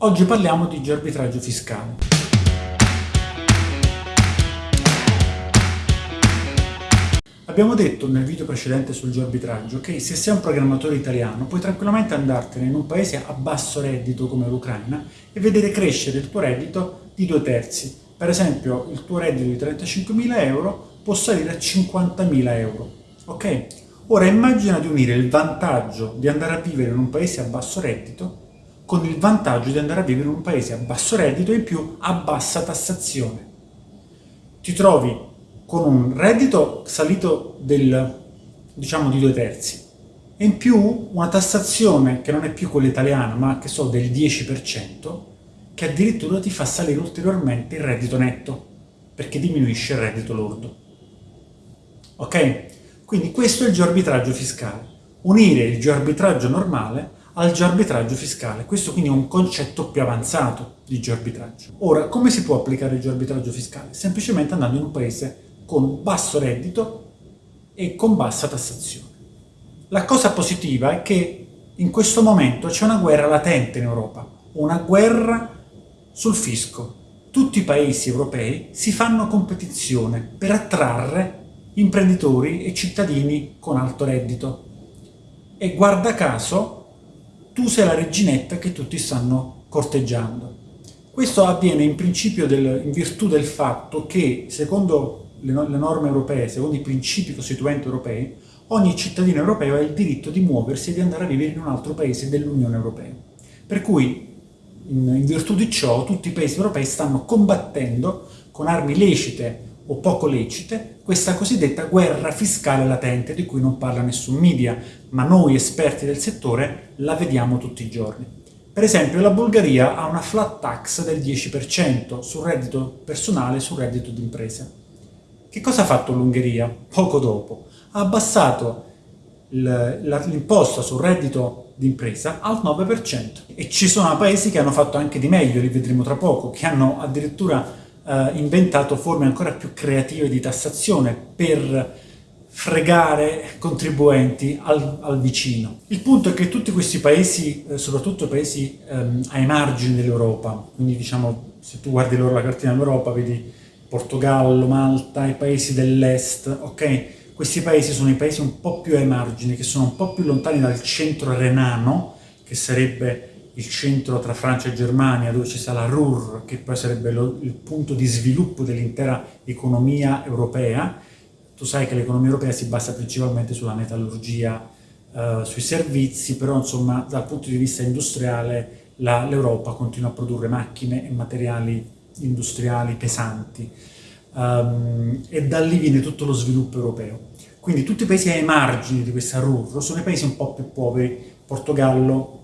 Oggi parliamo di arbitraggio fiscale. Abbiamo detto nel video precedente sul arbitraggio che se sei un programmatore italiano puoi tranquillamente andartene in un paese a basso reddito come l'Ucraina e vedere crescere il tuo reddito di due terzi. Per esempio il tuo reddito di 35.000 euro può salire a 50.000 euro. Ok? Ora immagina di unire il vantaggio di andare a vivere in un paese a basso reddito con il vantaggio di andare a vivere in un paese a basso reddito e in più a bassa tassazione. Ti trovi con un reddito salito del, diciamo, di due terzi e in più una tassazione che non è più quella italiana ma che so del 10% che addirittura ti fa salire ulteriormente il reddito netto perché diminuisce il reddito lordo. Ok? Quindi questo è il geoarbitraggio fiscale, unire il geoarbitraggio normale al geoarbitraggio fiscale. Questo quindi è un concetto più avanzato di geoarbitraggio. Ora, come si può applicare il geoarbitraggio fiscale? Semplicemente andando in un paese con basso reddito e con bassa tassazione. La cosa positiva è che in questo momento c'è una guerra latente in Europa, una guerra sul fisco. Tutti i paesi europei si fanno competizione per attrarre imprenditori e cittadini con alto reddito. E guarda caso, tu sei la reginetta che tutti stanno corteggiando. Questo avviene in principio del, in virtù del fatto che, secondo le, le norme europee, secondo i principi costituenti europei, ogni cittadino europeo ha il diritto di muoversi e di andare a vivere in un altro paese dell'Unione Europea. Per cui, in, in virtù di ciò, tutti i paesi europei stanno combattendo con armi lecite o poco lecite questa cosiddetta guerra fiscale latente di cui non parla nessun media, ma noi esperti del settore la vediamo tutti i giorni. Per esempio la Bulgaria ha una flat tax del 10% sul reddito personale e sul reddito d'impresa. Che cosa ha fatto l'Ungheria poco dopo? Ha abbassato l'imposta sul reddito d'impresa al 9% e ci sono paesi che hanno fatto anche di meglio, li vedremo tra poco, che hanno addirittura eh, inventato forme ancora più creative di tassazione per fregare contribuenti al, al, vicino. Il punto è che tutti questi paesi, eh, soprattutto paesi ehm, ai margini dell'Europa, quindi diciamo se tu guardi la cartina dell'Europa vedi Portogallo, Malta, i paesi dell'est, ok? Questi paesi sono i paesi un po' più ai margini, che sono un po' più lontani dal centro renano, che sarebbe il centro tra Francia e Germania, dove ci sta la RUR, che poi sarebbe lo, il punto di sviluppo dell'intera economia europea. Tu sai che l'economia europea si basa principalmente sulla metallurgia, eh, sui servizi, però insomma dal punto di vista industriale l'Europa continua a produrre macchine e materiali industriali pesanti um, e da lì viene tutto lo sviluppo europeo. Quindi tutti i paesi ai margini di questa RUR sono i paesi un po' più poveri, Portogallo,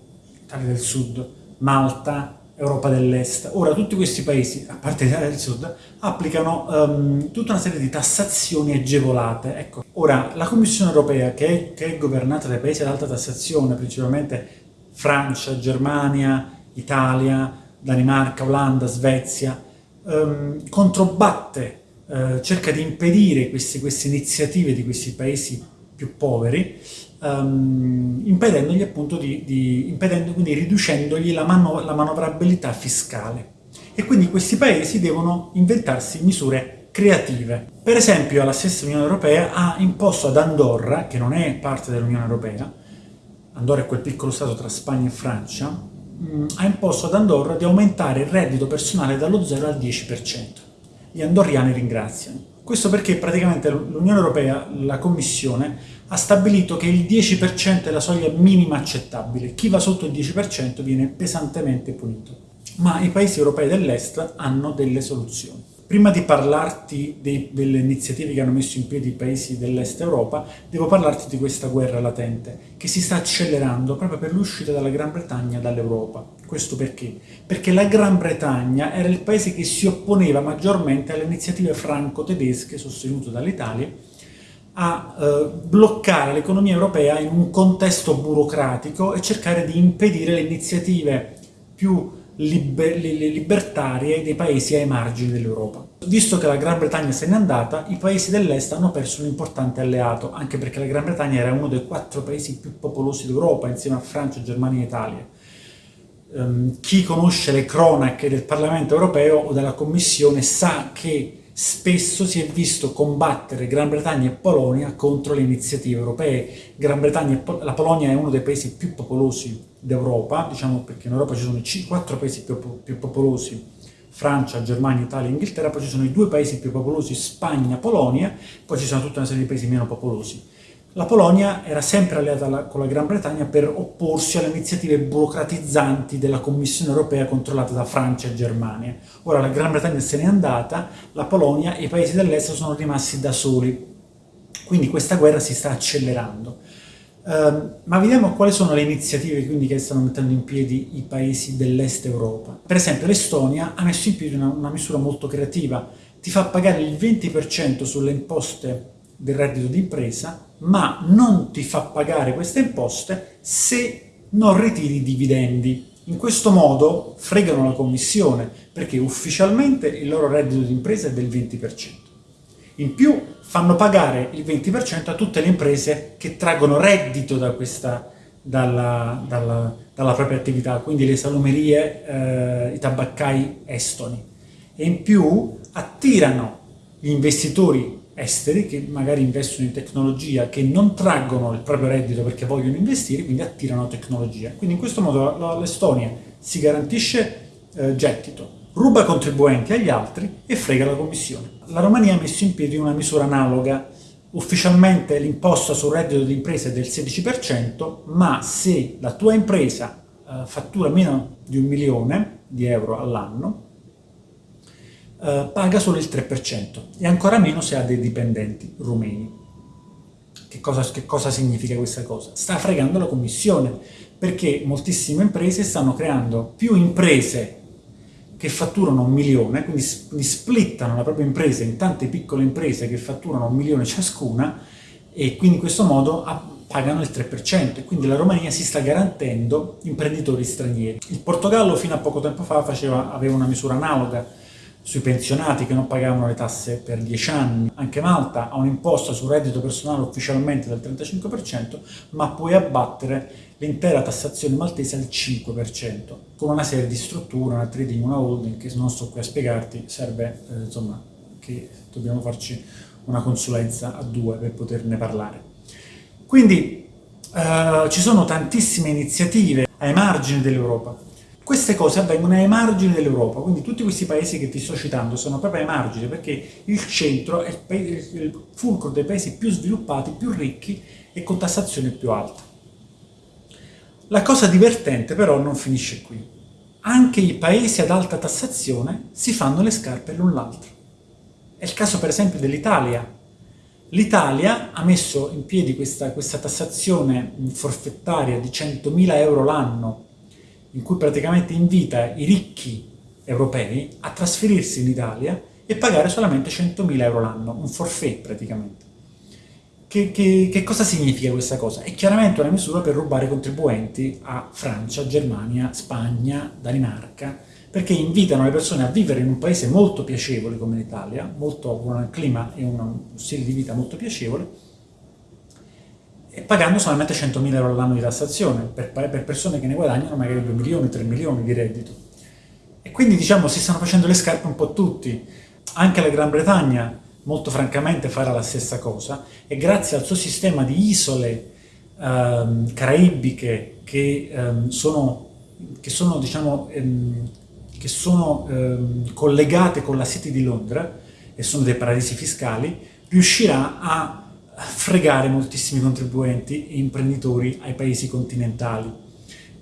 Italia del Sud, Malta, Europa dell'Est. Ora tutti questi paesi, a parte l'Italia del Sud, applicano um, tutta una serie di tassazioni agevolate. Ecco. Ora, la Commissione Europea, che è, che è governata dai paesi ad alta tassazione, principalmente Francia, Germania, Italia, Danimarca, Olanda, Svezia, um, controbatte, uh, cerca di impedire queste, queste iniziative di questi paesi più poveri, um, impedendogli appunto di, di, impedendo, quindi riducendogli la, mano, la manovrabilità fiscale. E quindi questi paesi devono inventarsi misure creative. Per esempio la stessa Unione Europea ha imposto ad Andorra, che non è parte dell'Unione Europea, Andorra è quel piccolo stato tra Spagna e Francia, mh, ha imposto ad Andorra di aumentare il reddito personale dallo 0 al 10%. Gli andorriani ringraziano. Questo perché praticamente l'Unione Europea, la Commissione, ha stabilito che il 10% è la soglia minima accettabile. Chi va sotto il 10% viene pesantemente punito. Ma i paesi europei dell'Est hanno delle soluzioni. Prima di parlarti dei, delle iniziative che hanno messo in piedi i paesi dell'Est Europa, devo parlarti di questa guerra latente, che si sta accelerando proprio per l'uscita della Gran Bretagna dall'Europa. Questo perché? Perché la Gran Bretagna era il paese che si opponeva maggiormente alle iniziative franco-tedesche sostenute dall'Italia a eh, bloccare l'economia europea in un contesto burocratico e cercare di impedire le iniziative più liber libertarie dei paesi ai margini dell'Europa. Visto che la Gran Bretagna se n'è andata, i paesi dell'est hanno perso un importante alleato, anche perché la Gran Bretagna era uno dei quattro paesi più popolosi d'Europa, insieme a Francia, Germania e Italia. ehm, chi conosce le cronache del Parlamento europeo o della Commissione sa che spesso si è visto combattere Gran Bretagna e Polonia contro le iniziative europee. E la Polonia è uno dei paesi più popolosi d'Europa, diciamo perché in Europa ci sono quattro paesi più, più popolosi, Francia, Germania, Italia e Inghilterra, poi ci sono i due paesi più popolosi, Spagna, Polonia, poi ci sono tutta una serie di paesi meno popolosi. La Polonia era sempre alleata con la Gran Bretagna per opporsi alle iniziative burocratizzanti della Commissione europea controllata da Francia e Germania. Ora la Gran Bretagna se n'è andata, la Polonia e i paesi dell'est sono rimasti da soli. Quindi questa guerra si sta accelerando. Uh, ma vediamo quali sono le iniziative quindi, che stanno mettendo in piedi i paesi dell'est Europa. Per esempio l'Estonia ha messo in piedi una, una misura molto creativa, ti fa pagare il 20% sulle imposte del reddito d'impresa, ma non ti fa pagare queste imposte se non ritiri i dividendi. In questo modo fregano la commissione, perché ufficialmente il loro reddito d'impresa è del 20%. In più fanno pagare il 20% a tutte le imprese che traggono reddito da questa, dalla, dalla, dalla, propria attività, quindi le salumerie, eh, i tabaccai estoni. E in più attirano gli investitori esteri che magari investono in tecnologia, che non traggono il proprio reddito perché vogliono investire, quindi attirano tecnologia. Quindi in questo modo l'Estonia si garantisce eh, gettito, ruba contribuenti agli altri e frega la commissione. La Romania ha messo in piedi una misura analoga. Ufficialmente l'imposta sul reddito di impresa è del 16%, ma se la tua impresa eh, fattura meno di un milione di euro all'anno, eh, paga solo il 3% e ancora meno se ha dei dipendenti rumeni. Che cosa, che cosa significa questa cosa? Sta fregando la commissione, perché moltissime imprese stanno creando più imprese che fatturano un milione, quindi, quindi splittano la propria impresa in tante piccole imprese che fatturano un milione ciascuna e quindi in questo modo pagano il 3% e quindi la Romania si sta garantendo imprenditori stranieri. Il Portogallo fino a poco tempo fa faceva, aveva una misura analoga sui pensionati che non pagavano le tasse per 10 anni. Anche Malta ha un'imposta sul reddito personale ufficialmente del 35%, ma puoi abbattere l'intera tassazione maltese al 5%, con una serie di strutture, una trading, una holding, che non sto qui a spiegarti, serve eh, insomma che dobbiamo farci una consulenza a due per poterne parlare. Quindi eh, ci sono tantissime iniziative ai margini dell'Europa, queste cose avvengono ai margini dell'Europa, quindi tutti questi paesi che ti sto citando sono proprio ai margini, perché il centro è il fulcro dei paesi più sviluppati, più ricchi e con tassazione più alta. La cosa divertente però non finisce qui. Anche i paesi ad alta tassazione si fanno le scarpe l'un l'altro. È il caso per esempio dell'Italia. L'Italia ha messo in piedi questa, questa tassazione forfettaria di 100.000 euro l'anno in cui praticamente invita i ricchi europei a trasferirsi in Italia e pagare solamente 100.000 euro l'anno, un forfait praticamente. Che, che, che, cosa significa questa cosa? È chiaramente una misura per rubare contribuenti a Francia, Germania, Spagna, Danimarca, perché invitano le persone a vivere in un paese molto piacevole come l'Italia, con un clima e uno stile di vita molto piacevole, pagando solamente 100.000 euro all'anno di tassazione per, per, persone che ne guadagnano magari 2 milioni, 3 milioni di reddito. E quindi diciamo si stanno facendo le scarpe un po' tutti. Anche la Gran Bretagna molto francamente farà la stessa cosa e grazie al suo sistema di isole ehm, caraibiche che ehm, sono, che sono, diciamo, ehm, che sono ehm, collegate con la City di Londra e sono dei paradisi fiscali, riuscirà a fregare moltissimi contribuenti e imprenditori ai paesi continentali.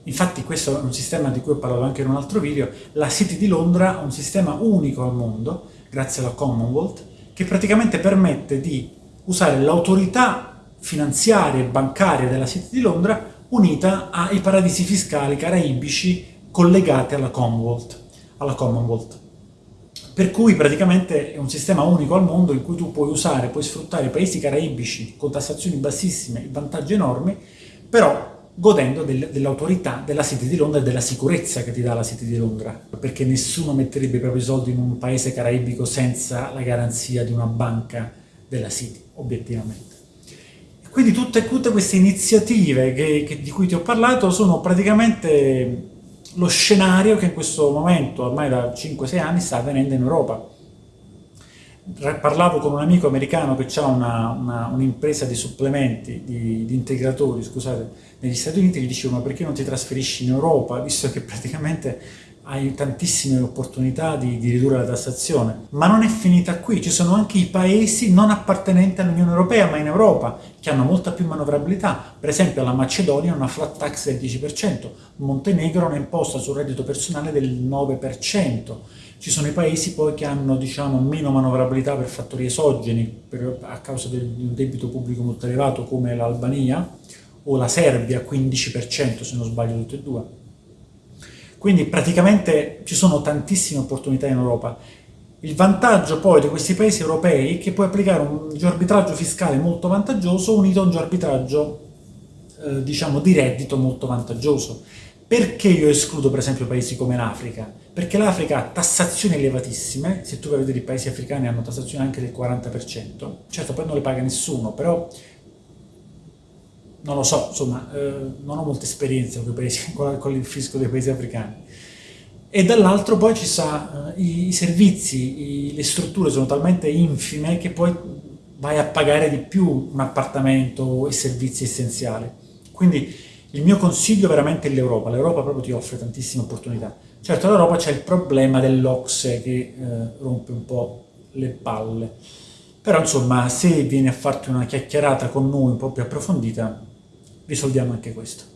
Infatti questo è un sistema di cui ho parlato anche in un altro video, la City di Londra ha un sistema unico al mondo, grazie alla Commonwealth, che praticamente permette di usare l'autorità finanziaria e bancaria della City di Londra unita ai paradisi fiscali caraibici collegati alla Commonwealth. Alla Commonwealth per cui praticamente è un sistema unico al mondo in cui tu puoi usare, puoi sfruttare paesi caraibici con tassazioni bassissime e vantaggi enormi, però godendo del, dell'autorità della City di Londra e della sicurezza che ti dà la City di Londra, perché nessuno metterebbe i propri soldi in un paese caraibico senza la garanzia di una banca della City, obiettivamente. Quindi tutte, tutte queste iniziative che, che, di cui ti ho parlato sono praticamente lo scenario che in questo momento, ormai da 5-6 anni, sta avvenendo in Europa. Parlavo con un amico americano che ha un'impresa un di supplementi, di, di, integratori, scusate, negli Stati Uniti, gli dicevo ma perché non ti trasferisci in Europa, visto che praticamente hai tantissime opportunità di, di, ridurre la tassazione. Ma non è finita qui, ci sono anche i paesi non appartenenti all'Unione Europea, ma in Europa, che hanno molta più manovrabilità. Per esempio la Macedonia ha una flat tax del 10%, Montenegro ha un'imposta sul reddito personale del 9%. Ci sono i paesi poi che hanno diciamo, meno manovrabilità per fattori esogeni, per, a causa di un debito pubblico molto elevato, come l'Albania, o la Serbia, 15% se non sbaglio tutte e due quindi praticamente ci sono tantissime opportunità in Europa. Il vantaggio poi di questi paesi europei è che puoi applicare un geoarbitraggio fiscale molto vantaggioso unito a un geoarbitraggio, eh, diciamo, di reddito molto vantaggioso. Perché io escludo per esempio paesi come l'Africa? Perché l'Africa ha tassazioni elevatissime, se tu vai a vedere i paesi africani hanno tassazioni anche del 40%, certo poi non le paga nessuno, però non lo so, insomma, eh, non ho molta esperienza con, paesi, con, il fisco dei paesi africani. E dall'altro poi ci sa, eh, i, servizi, i, le strutture sono talmente infime che poi vai a pagare di più un appartamento e servizi essenziali. Quindi il mio consiglio veramente è l'Europa, l'Europa proprio ti offre tantissime opportunità. Certo l'Europa c'è il problema dell'Ocse che eh, rompe un po' le palle, però insomma se vieni a farti una chiacchierata con noi un po' più approfondita risolviamo anche questo.